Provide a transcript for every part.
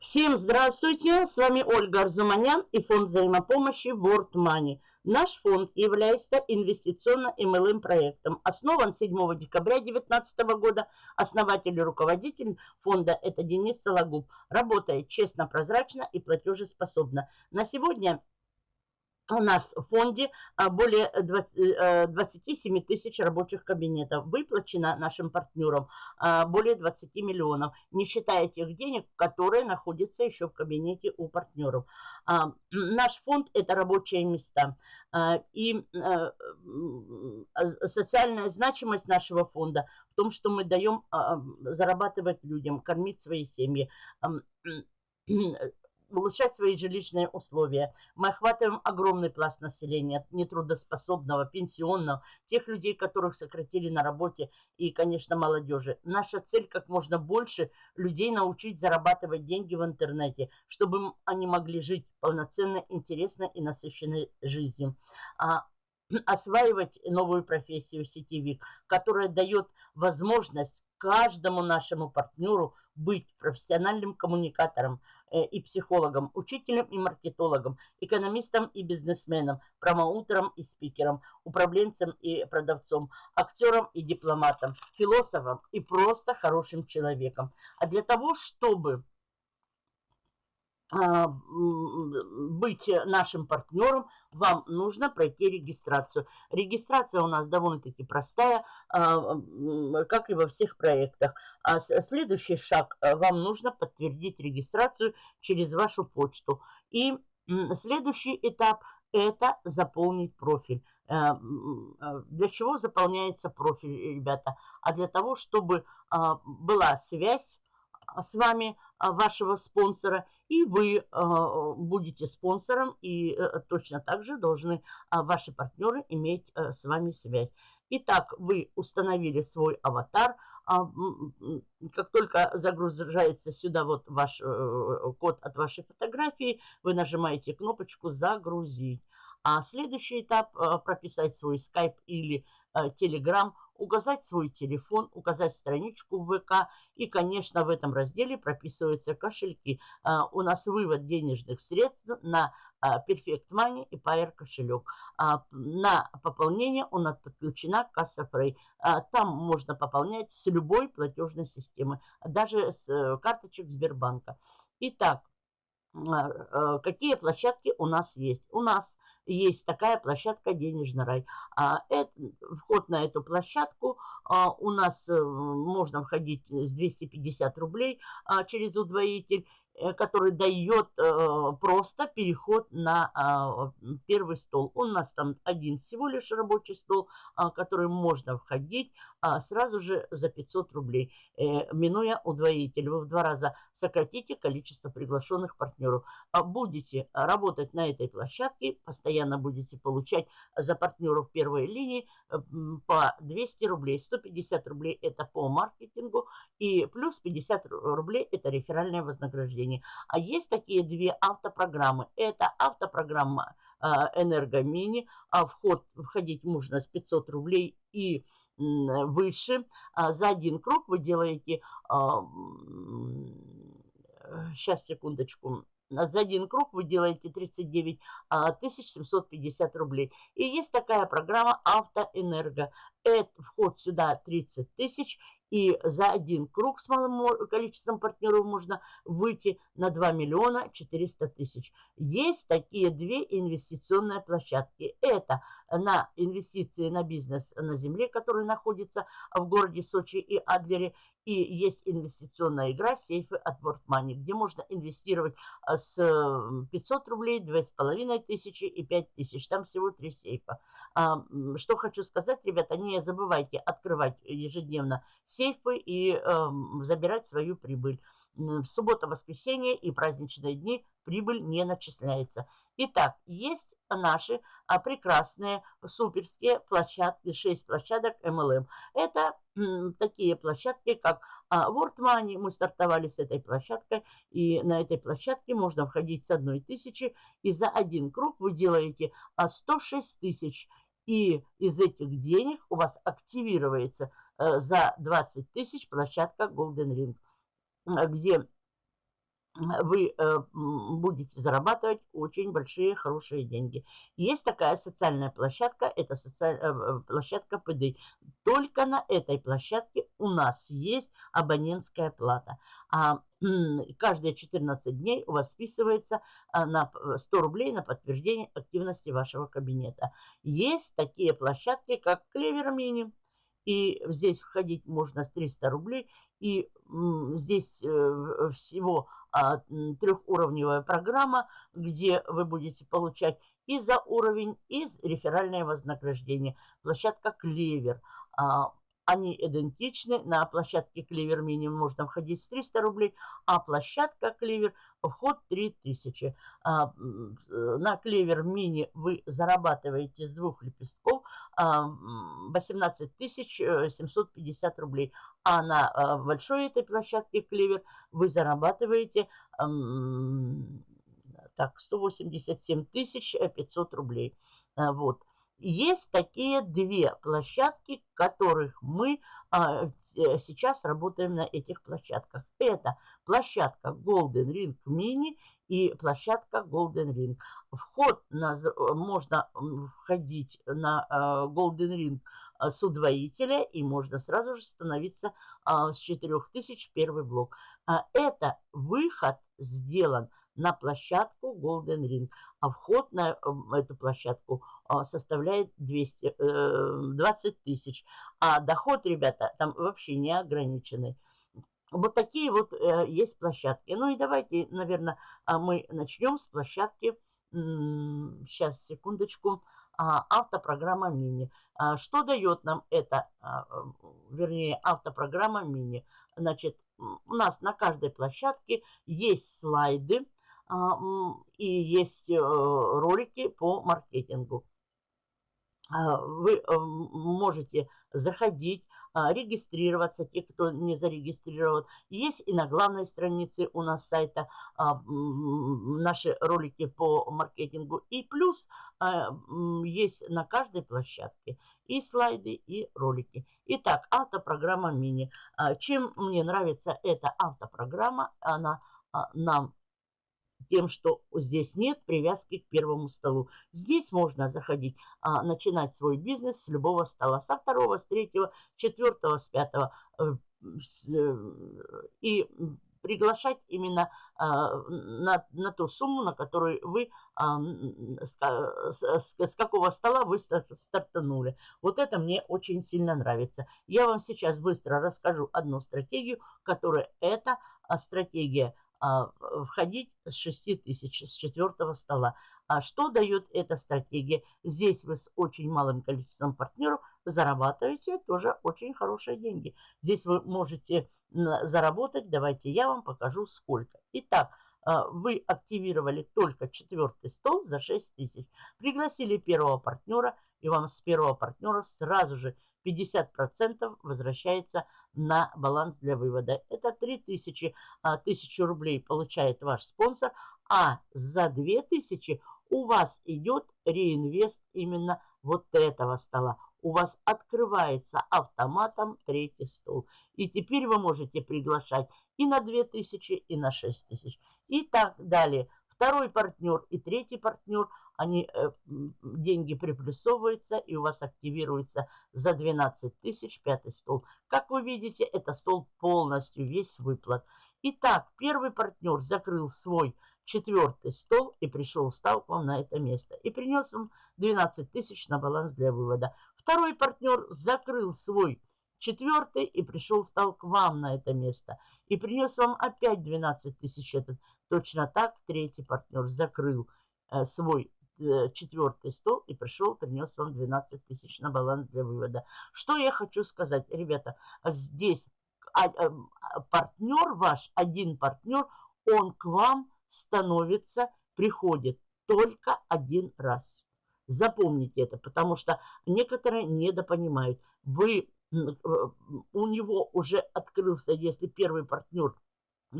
Всем здравствуйте, с вами Ольга Арзуманян и фонд взаимопомощи World Money. Наш фонд является инвестиционно-МЛМ проектом. Основан 7 декабря 2019 года. Основатель и руководитель фонда это Денис Сологуб. Работает честно, прозрачно и платежеспособно. На сегодня у нас в фонде а, более 20, 27 э, тысяч рабочих кабинетов. Выплачено нашим партнерам а, более 20 миллионов, не считая тех денег, которые находятся еще в кабинете у партнеров. А, наш фонд – это рабочие места. И э, социальная значимость нашего фонда в том, что мы даем зарабатывать людям, кормить свои семьи улучшать свои жилищные условия. Мы охватываем огромный пласт населения, нетрудоспособного, пенсионного, тех людей, которых сократили на работе и, конечно, молодежи. Наша цель как можно больше людей научить зарабатывать деньги в интернете, чтобы они могли жить полноценной, интересной и насыщенной жизнью. А, осваивать новую профессию сетевик, которая дает возможность каждому нашему партнеру быть профессиональным коммуникатором, и психологом, учителем и маркетологом, экономистом и бизнесменом, промоутером и спикером, управленцем и продавцом, актером и дипломатом, философом и просто хорошим человеком. А для того, чтобы а, быть нашим партнером, вам нужно пройти регистрацию. Регистрация у нас довольно-таки простая, а, как и во всех проектах. А следующий шаг, вам нужно подтвердить регистрацию через вашу почту. И следующий этап – это заполнить профиль. Для чего заполняется профиль, ребята? А для того, чтобы была связь с вами, вашего спонсора, и вы э, будете спонсором, и э, точно так же должны ваши партнеры иметь э, с вами связь. Итак, вы установили свой аватар. А, как только загружается сюда вот ваш э, код от вашей фотографии, вы нажимаете кнопочку «Загрузить». А следующий этап прописать свой скайп или телеграм – указать свой телефон, указать страничку в ВК. И, конечно, в этом разделе прописываются кошельки. А, у нас вывод денежных средств на а, Perfect Money и Pair кошелек. А, на пополнение у нас подключена касса Frey. Там можно пополнять с любой платежной системы, даже с э, карточек Сбербанка. Итак, э, какие площадки у нас есть? У нас есть такая площадка «Денежный рай». А, это, вход на эту площадку а, у нас а, можно входить с 250 рублей а, через удвоитель. Э, который дает э, просто переход на э, первый стол. У нас там один всего лишь рабочий стол, э, который можно входить э, сразу же за 500 рублей, э, минуя удвоитель. Вы в два раза сократите количество приглашенных партнеров. А будете работать на этой площадке, постоянно будете получать за партнеров первой линии по 200 рублей. 150 рублей это по маркетингу и плюс 50 рублей это реферальное вознаграждение зрения. А есть такие две автопрограммы. Это автопрограмма э, Энергомини. А вход, входить можно с 500 рублей и выше. А за один круг вы делаете... Сейчас, а, секундочку за один круг вы делаете 39 750 рублей. И есть такая программа «Автоэнерго». Это вход сюда 30 тысяч и за один круг с малым количеством партнеров можно выйти на 2 миллиона 400 тысяч. Есть такие две инвестиционные площадки. Это на инвестиции на бизнес на земле, который находится в городе Сочи и Адлере. И есть инвестиционная игра «Сейфы от World Money», где можно инвестировать а, с 500 рублей, 2500 тысячи и 5000. Там всего три сейфа. А, что хочу сказать, ребята, не забывайте открывать ежедневно сейфы и э, забирать свою прибыль. В субботу, воскресенье и праздничные дни прибыль не начисляется. Итак, есть наши а, прекрасные суперские площадки, 6 площадок MLM. Это такие площадки, как а, World Money. Мы стартовали с этой площадкой, и на этой площадке можно входить с одной тысячи, и за один круг вы делаете а, 106 тысяч. И из этих денег у вас активируется а, за 20 тысяч площадка Golden Ring, где вы э, будете зарабатывать очень большие, хорошие деньги. Есть такая социальная площадка, это социаль... Э, площадка ПД. Только на этой площадке у нас есть абонентская плата. А каждые 14 дней у вас списывается на 100 рублей на подтверждение активности вашего кабинета. Есть такие площадки, как Клевер Мини. И здесь входить можно с 300 рублей. И здесь э, всего трехуровневая программа, где вы будете получать и за уровень, и реферальное вознаграждение. Площадка Клевер. А, они идентичны. На площадке Клевер минимум можно входить с 300 рублей, а площадка Клевер вход 3000. А, на Клевер мини вы зарабатываете с двух лепестков 18 750 рублей. А на а, большой этой площадке Клевер вы зарабатываете так, 187 500 рублей. А, вот. Есть такие две площадки, которых мы а, сейчас работаем на этих площадках. Это площадка Golden Ring Mini и площадка Golden Ring. Вход на, можно входить на а, Golden Ring а, с удвоителя и можно сразу же становиться с 4000 первый блок. А, это выход сделан на площадку Golden Ring. А вход на эту площадку составляет 200, 20 э, тысяч. А доход, ребята, там вообще не ограниченный. Вот такие вот э, есть площадки. Ну и давайте, наверное, а, мы начнем с площадки, сейчас, секундочку, автопрограмма мини. Что дает нам это, вернее, автопрограмма мини? Значит, у нас на каждой площадке есть слайды, а, и есть э, ролики по маркетингу. А, вы э, можете заходить, а, регистрироваться, те, кто не зарегистрирован. Есть и на главной странице у нас сайта наши ролики по маркетингу. И плюс есть на каждой площадке и слайды, и ролики. Итак, автопрограмма мини. Чем мне нравится эта автопрограмма, она нам тем, что здесь нет привязки к первому столу. Здесь можно заходить, а, начинать свой бизнес с любого стола, со второго, с третьего, четвертого, с пятого. Э, э, и приглашать именно а, на, на ту сумму, на которую вы, а, с, с, с какого стола вы стартанули. Вот это мне очень сильно нравится. Я вам сейчас быстро расскажу одну стратегию, которая это стратегия входить с 6 тысяч, с четвертого стола. А что дает эта стратегия? Здесь вы с очень малым количеством партнеров зарабатываете тоже очень хорошие деньги. Здесь вы можете заработать, давайте я вам покажу сколько. Итак, а, вы активировали только четвертый стол за 6 тысяч. Пригласили первого партнера, и вам с первого партнера сразу же 50% возвращается на баланс для вывода. Это 3000 1000 а, рублей получает ваш спонсор, а за 2000 у вас идет реинвест именно вот этого стола. У вас открывается автоматом третий стол. И теперь вы можете приглашать и на 2000, и на 6000. И так далее. Второй партнер и третий партнер – они, э, деньги приплюсовываются, и у вас активируется за 12 тысяч пятый стол. Как вы видите, это стол полностью весь выплат. Итак, первый партнер закрыл свой четвертый стол и пришел, стал к вам на это место. И принес вам 12 тысяч на баланс для вывода. Второй партнер закрыл свой четвертый и пришел, стал к вам на это место. И принес вам опять 12 тысяч этот. Точно так третий партнер закрыл э, свой четвертый стол и пришел, принес вам 12 тысяч на баланс для вывода. Что я хочу сказать, ребята, здесь а, а, партнер ваш, один партнер, он к вам становится, приходит только один раз. Запомните это, потому что некоторые недопонимают. Вы, э, у него уже открылся, если первый партнер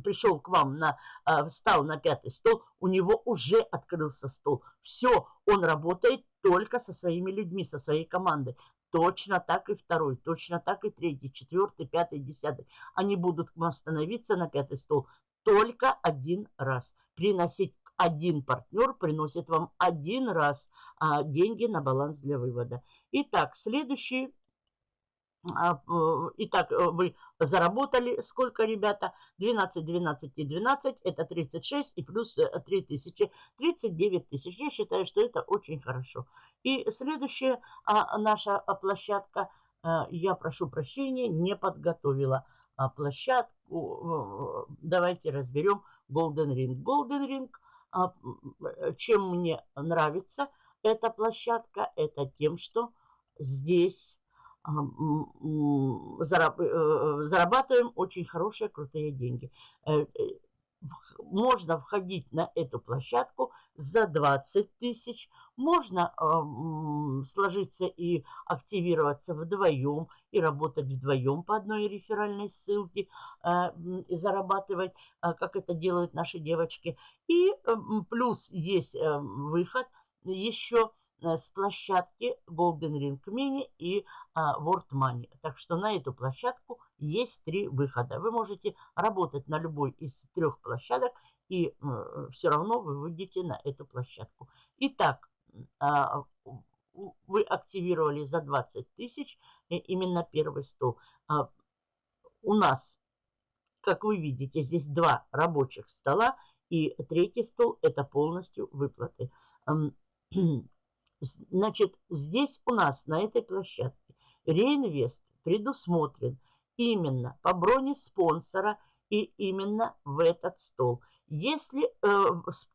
пришел к вам, на, а, встал на пятый стол, у него уже открылся стол. Все, он работает только со своими людьми, со своей командой. Точно так и второй, точно так и третий, четвертый, пятый, десятый. Они будут к вам становиться на пятый стол только один раз. Приносить один партнер приносит вам один раз а, деньги на баланс для вывода. Итак, следующий итак, э, вы заработали сколько, ребята? 12, 12 и 12, это 36 и плюс 3000, э, 39 тысяч. Я считаю, что это очень хорошо. И следующая а, наша площадка, а, я прошу прощения, не подготовила площадку. Давайте разберем Golden Ring. Golden Ring, чем мне нравится эта площадка, это тем, что здесь Э, зарабатываем очень хорошие, крутые деньги. Э, э, можно входить на эту площадку за 20 тысяч. Можно сложиться и активироваться вдвоем и работать вдвоем по одной реферальной ссылке и зарабатывать, как это делают наши девочки. И плюс есть выход еще Э, с площадки Golden Ring Mini и а, World Money. Так что на эту площадку есть три выхода. Вы можете работать на любой из трех площадок и э, все равно вы выйдете на эту площадку. Итак, а, вы активировали за 20 тысяч э, именно первый стол. А, у нас, как вы видите, здесь два рабочих стола и третий стол это полностью выплаты. Значит, здесь у нас, на этой площадке, реинвест предусмотрен именно по броне спонсора и именно в этот стол. Если э,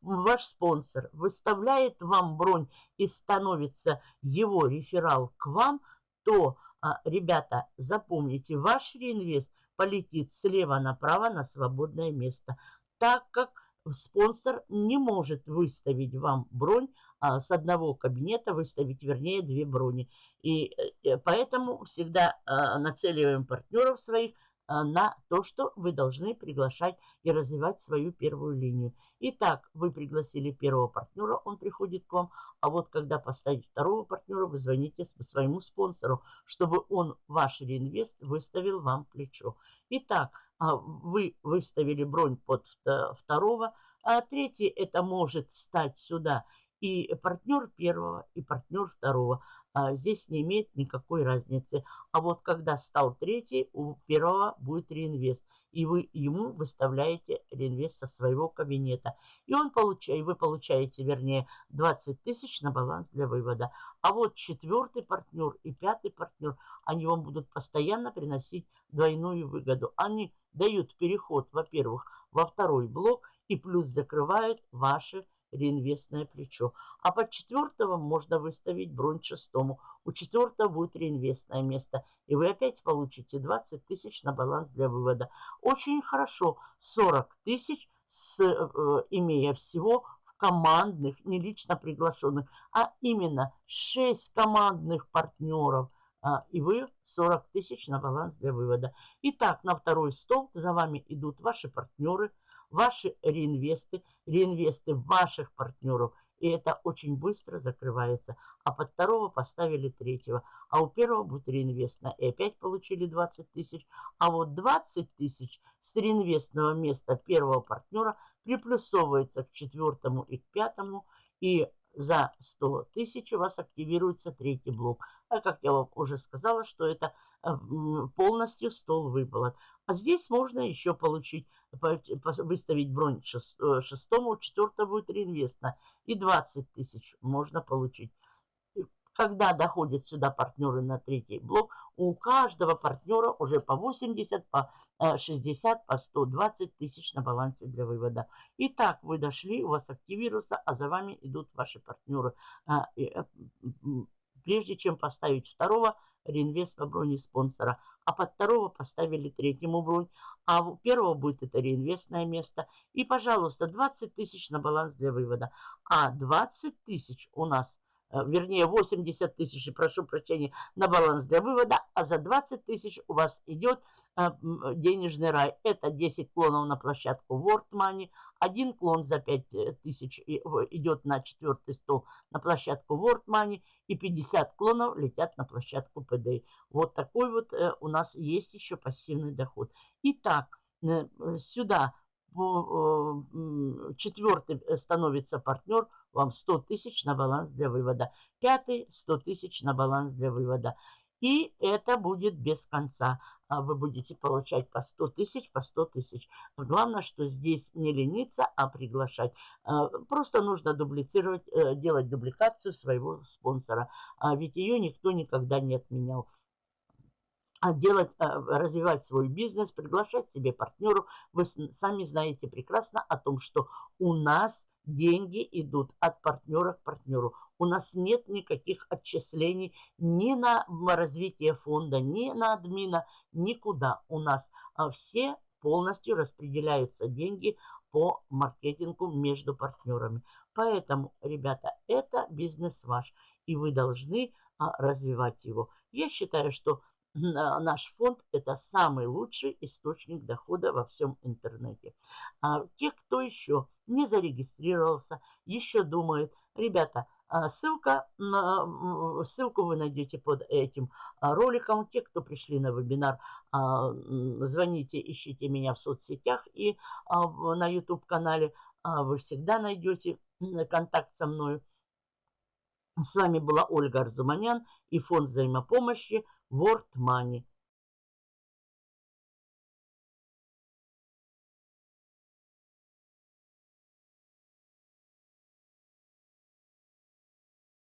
ваш спонсор выставляет вам бронь и становится его реферал к вам, то, э, ребята, запомните, ваш реинвест полетит слева направо на свободное место, так как спонсор не может выставить вам бронь, а, с одного кабинета выставить, вернее, две брони. И э, поэтому всегда а, нацеливаем партнеров своих на то, что вы должны приглашать и развивать свою первую линию. Итак, вы пригласили первого партнера, он приходит к вам, а вот когда поставить второго партнера, вы звоните своему спонсору, чтобы он ваш реинвест выставил вам плечо. Итак, вы выставили бронь под второго, а третий это может стать сюда и партнер первого, и партнер второго. А здесь не имеет никакой разницы. А вот когда стал третий, у первого будет реинвест. И вы ему выставляете реинвест со своего кабинета. И он получает, вы получаете, вернее, 20 тысяч на баланс для вывода. А вот четвертый партнер и пятый партнер, они вам будут постоянно приносить двойную выгоду. Они дают переход, во-первых, во второй блок и плюс закрывают ваши реинвестное плечо. А под четвертого можно выставить бронь шестому. У четвертого будет реинвестное место. И вы опять получите 20 тысяч на баланс для вывода. Очень хорошо. 40 тысяч, с, э, имея всего в командных, не лично приглашенных, а именно 6 командных партнеров. А, и вы 40 тысяч на баланс для вывода. Итак, на второй стол за вами идут ваши партнеры – ваши реинвесты, реинвесты ваших партнеров. И это очень быстро закрывается. А под второго поставили третьего. А у первого будет реинвестно. И опять получили 20 тысяч. А вот 20 тысяч с реинвестного места первого партнера приплюсовывается к четвертому и к пятому. И за 100 тысяч у вас активируется третий блок. А как я вам уже сказала, что это э, полностью стол выплат. А здесь можно еще получить, выставить бронь э, шестому, будет реинвестно. И 20 тысяч можно получить. Когда доходят сюда партнеры на третий блок, у каждого партнера уже по 80, по 60, э, по 120 тысяч на балансе для вывода. Итак, вы дошли, у вас активируется, а за вами идут ваши партнеры. Прежде чем поставить второго, реинвест по броне спонсора а под второго поставили третьему бронь, а у первого будет это реинвестное место. И, пожалуйста, 20 тысяч на баланс для вывода. А 20 тысяч у нас, э, вернее 80 тысяч, прошу прощения, на баланс для вывода, а за 20 тысяч у вас идет э, денежный рай. Это 10 клонов на площадку World Money, один клон за 5000 идет на четвертый стол на площадку World Money, и 50 клонов летят на площадку PDA. Вот такой вот э, у нас есть еще пассивный доход. Итак, э, сюда четвертый становится партнер, вам 100 тысяч на баланс для вывода. Пятый 100 тысяч на баланс для вывода. И это будет без конца. А вы будете получать по 100 тысяч, по 100 тысяч. Главное, что здесь не лениться, а приглашать. А, просто нужно дублицировать, э, делать дубликацию своего спонсора. А ведь ее никто никогда не отменял делать, развивать свой бизнес, приглашать себе партнеру. Вы сами знаете прекрасно о том, что у нас деньги идут от партнера к партнеру. У нас нет никаких отчислений ни на развитие фонда, ни на админа, никуда. У нас а, все полностью распределяются деньги по маркетингу между партнерами. Поэтому, ребята, это бизнес ваш, и вы должны а, развивать его. Я считаю, что наш фонд – это самый лучший источник дохода во всем интернете. А те, кто еще не зарегистрировался, еще думает, ребята, а, ссылка, ссылку вы найдете под этим а, роликом. Те, кто пришли на вебинар, а, звоните, ищите меня в соцсетях и на YouTube-канале. Вы всегда найдете контакт со мной. С вами была Ольга Арзуманян и фонд взаимопомощи World Money.